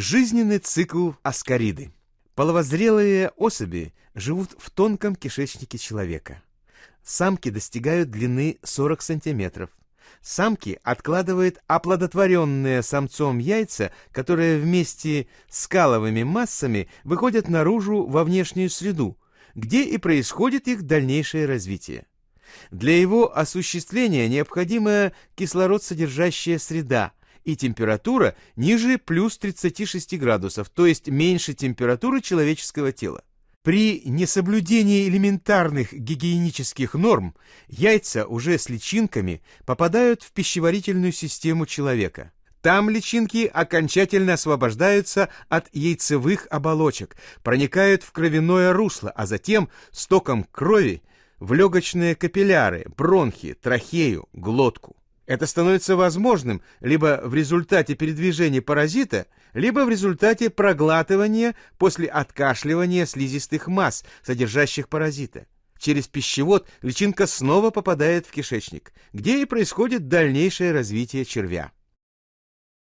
Жизненный цикл аскариды. Половозрелые особи живут в тонком кишечнике человека. Самки достигают длины 40 сантиметров. Самки откладывают оплодотворенные самцом яйца, которые вместе с каловыми массами выходят наружу во внешнюю среду, где и происходит их дальнейшее развитие. Для его осуществления необходима кислород содержащая среда и температура ниже плюс 36 градусов, то есть меньше температуры человеческого тела. При несоблюдении элементарных гигиенических норм яйца уже с личинками попадают в пищеварительную систему человека. Там личинки окончательно освобождаются от яйцевых оболочек, проникают в кровяное русло, а затем стоком крови в легочные капилляры, бронхи, трахею, глотку. Это становится возможным либо в результате передвижения паразита, либо в результате проглатывания после откашливания слизистых масс, содержащих паразита. Через пищевод личинка снова попадает в кишечник, где и происходит дальнейшее развитие червя.